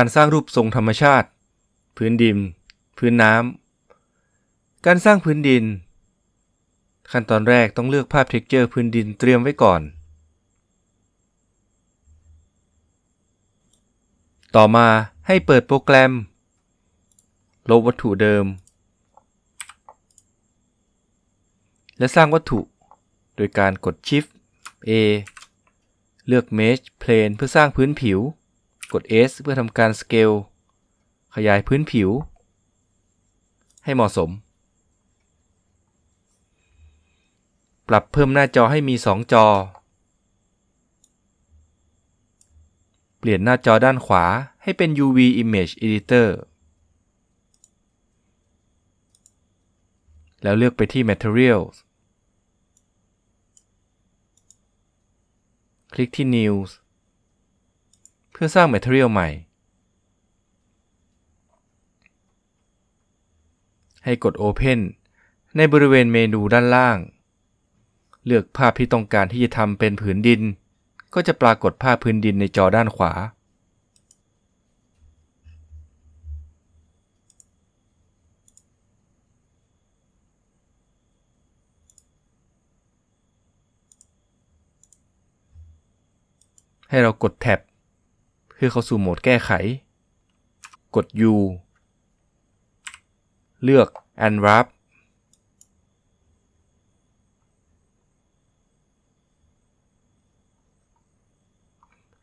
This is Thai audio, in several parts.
การสร้างรูปทรงธรรมชาติ พื้นดิน พื้นน้ำ การสร้างพื้นดิน ขั้นตอนแรกต้องเลือกภาพ texture พื้นดินเตรียมไว้ก่อน ต่อมาให้เปิดโปรแกรม ลบวัตถุเดิม และสร้างวัตถุ โดยการกด Shift A เลือก Mesh Plane เพื่อสร้างพื้นผิว กด S เพื่อทำการ Scale ขยายพื้นผิว ให้เหมาะสม ปรับเพิ่มหน้าจอให้มี 2 จอ เปลี่ยนหน้าจอด้านขวาให้เป็น UV Image Editor แล้วเลือกไปที่ Materials คลิกที่ News เพื่อสร้าง Material ใหม่ ให้กด Open ในบริเวณเมนูด้านล่าง เลือกภาพที่ต้องการที่จะทำเป็นผืนดิน ก็จะปรากฏภาพพื้นดินในจอด้านขวา ให้เรากดแท็บ พื่อเข้าสู่โหมดแก้ไข กด U เลือก Unwrap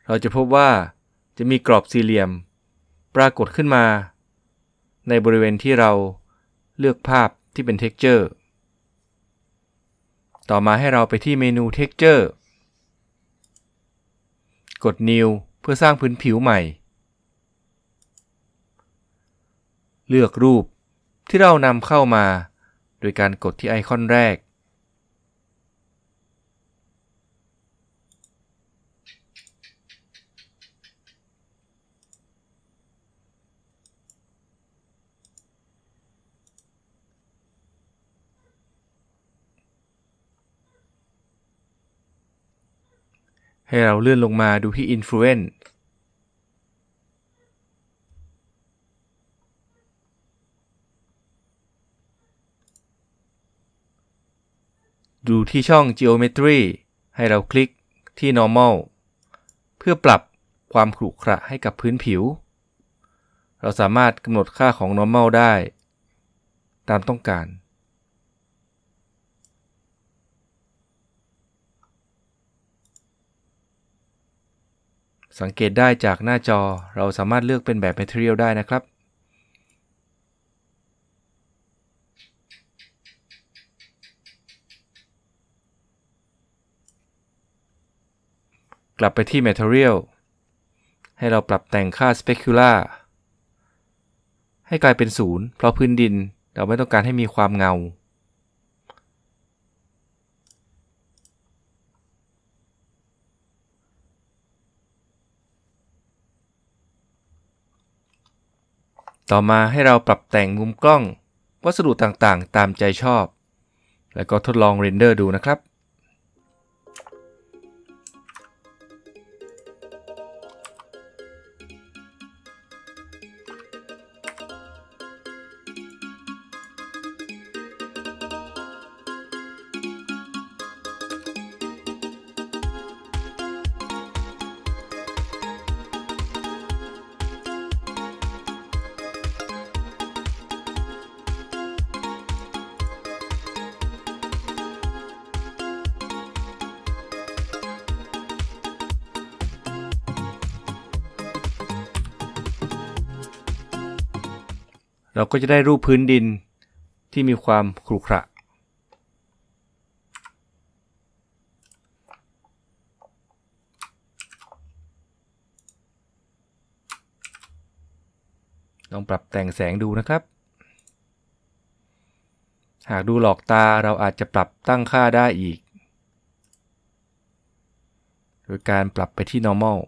เราจะพบว่าจะมีกรอบสี่เหลี่ยม ปรากฏขึ้นมา ในบริเวณที่เราเลือกภาพที่เป็น Texture ต่อมาให้เราไปที่เมนู Texture กด New เพื่อสร้างพื้นผิวใหม่ เลือกรูปที่เรานำเข้ามา โดยการกดที่ไอคอนแรก ให้เราเลื่อนลงมาดูที่ Influence ดูที่ช่อง Geometry ให้เราคลิกที่ Normal เพื่อปรับความขรุขระให้กับพื้นผิว เราสามารถกำหนดค่าของ Normal ได้ ตามต้องการ สังเกตได้จากหน้าจอเราสามารถเลือกเป็นแบบ Material ได้นะครับ กลับไปที่ Material ให้เราปรับแต่งค่า Specular ให้กลายเป็นศูนย์เพราะพื้นดินเราไม่ต้องการให้มีความเงา ต่อมาให้เราปรับแต่งมุมกล้อง วัสดุต่างๆ ตามใจชอบ แล้วก็ทดลองเรนเดอร์ดูนะครับ เราก็จะได้รูปพื้นดินที่มีความขรุขระลองปรับแต่งแสงดูนะครับ หากดูหลอกตาเราอาจจะปรับตั้งค่าได้อีก โดยการปรับไปที่ normal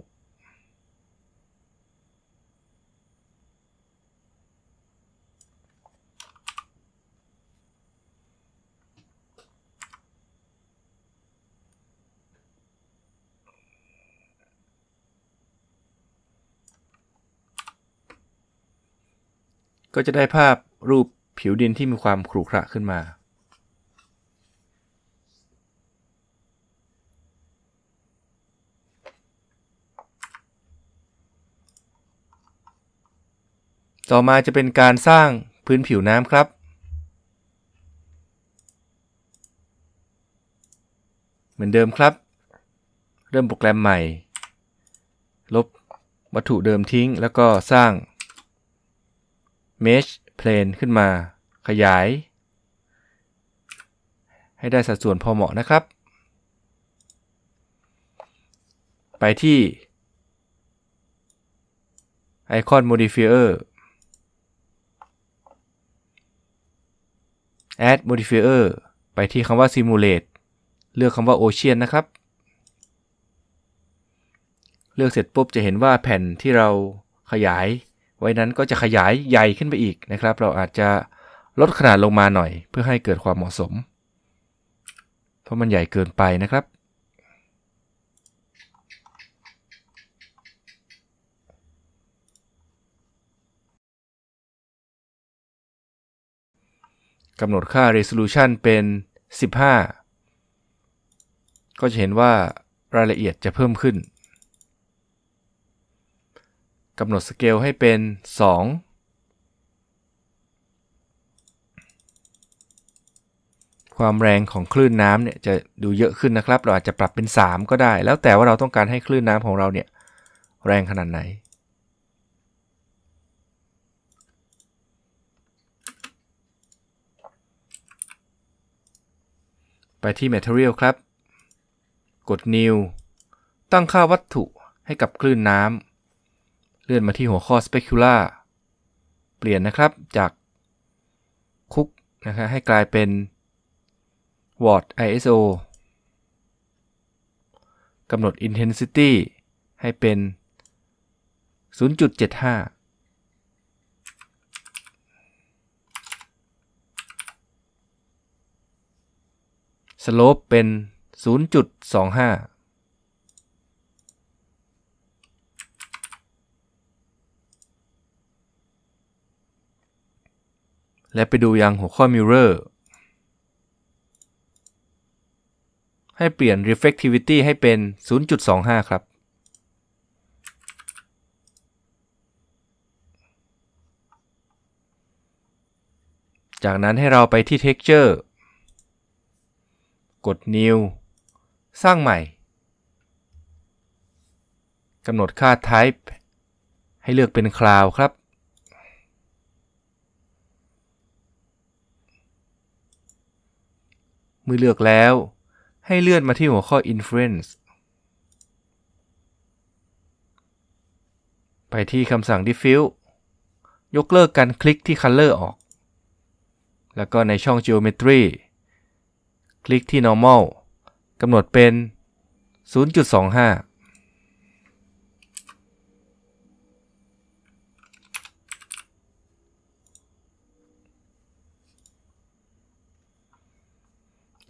ก็จะได้ภาพรูปผิวดินที่มีความขรุขระขึ้นมา ต่อมาจะเป็นการสร้างพื้นผิวน้ำครับ เหมือนเดิมครับ เริ่มโปรแกรมใหม่ ลบวัตถุเดิมทิ้งแล้วก็สร้าง Mesh Plane ขึ้นมา ขยาย ให้ได้สัดส่วนพอเหมาะนะครับ ไปที่ Icon Modifier Add Modifier ไปที่คำว่า Simulate เลือกคำว่า Ocean นะครับ เลือกเสร็จปุ๊บจะเห็นว่าแผ่นที่เราขยาย ไว้นั้นก็จะขยายใหญ่ขึ้นไปอีกนะครับ เราอาจจะลดขนาดลงมาหน่อย เพื่อให้เกิดความเหมาะสม เพราะมันใหญ่เกินไปนะครับ กำหนดค่า resolution เป็น 15 ก็จะเห็นว่ารายละเอียดจะเพิ่มขึ้น กำหนดสเกลให้เป็น 2 ความแรงของคลื่นน้ำเนี่ยจะดูเยอะขึ้นนะครับ เราอาจจะปรับเป็น 3 ก็ได้ แล้วแต่ว่าเราต้องการให้คลื่นน้ำของเราเนี่ยแรงขนาดไหน ไปที่ Material ครับ กด New ตั้งค่าวัตถุให้กับคลื่นน้ำ เลื่อนมาที่หัวข้อ Specular เปลี่ยนนะครับจากคุกนะครับให้กลายเป็น Watt ISO กำหนด Intensity ให้เป็น 0.75 Slope เป็น 0.25 และไปดูยังหัวข้อ Mirror ให้เปลี่ยน Reflectivity ให้เป็น 0.25 ครับ จากนั้นให้เราไปที่ Texture กด New สร้างใหม่ กำหนดค่า Type ให้เลือกเป็น Cloud ครับ เมื่อเลือกแล้ว ให้เลื่อนมาที่หัวข้อ Influence ไปที่คำสั่ง Diffuse ยกเลิกการคลิกที่ Color ออก แล้วก็ในช่อง Geometry คลิกที่ normal กำหนดเป็น 0.25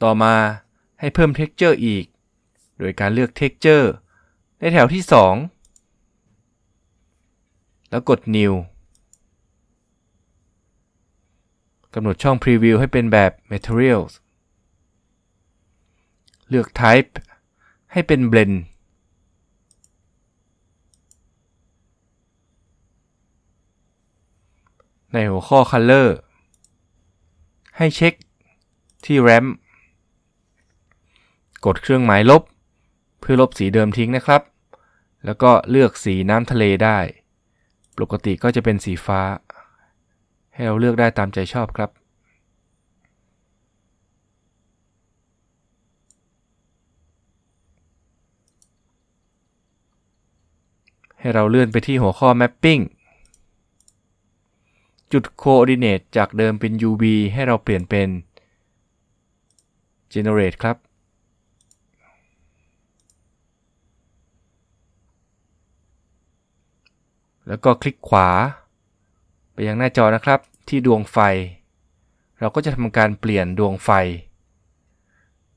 ต่อมาให้เพิ่ม texture อีก โดยการเลือก texture ในแถวที่ 2 แล้วกด new กำหนดช่อง preview ให้เป็นแบบ materials เลือก type ให้เป็น blend ในหัวข้อ color ให้เช็คที่ ramp ดเครื่องหมายลบ เพื่อลบสีเดิมทิ้งนะครับ แล้วก็เลือกสีน้ำทะเลได้ ปกติก็จะเป็นสีฟ้า ให้เราเลือกได้ตามใจชอบครับ ให้เราเลื่อนไปที่หัวข้อ mapping จุด coordinate จากเดิมเป็น UV ให้เราเปลี่ยนเป็น generate ครับ แล้วก็คลิกขวา ไปยังหน้าจอนะครับที่ดวงไฟ เราก็จะทำการเปลี่ยนดวงไฟ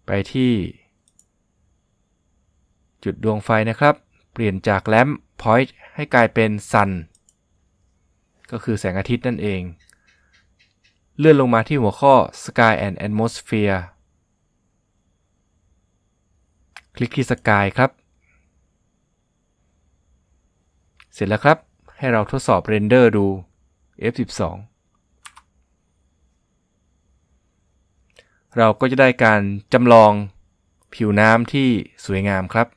ไปที่ จุดดวงไฟนะครับ เปลี่ยนจากแลมป์พอยต์ให้กลายเป็นซันก็คือแสงอาทิตย์นั่นเอง เลื่อนลงมาที่หัวข้อ Sky and Atmosphere คลิกที่ Sky ครับ เสร็จแล้วครับ ให้เราทดสอบเรนเดอร์ดู F12 เราก็จะได้การจำลองผิวน้ำที่สวยงามครับ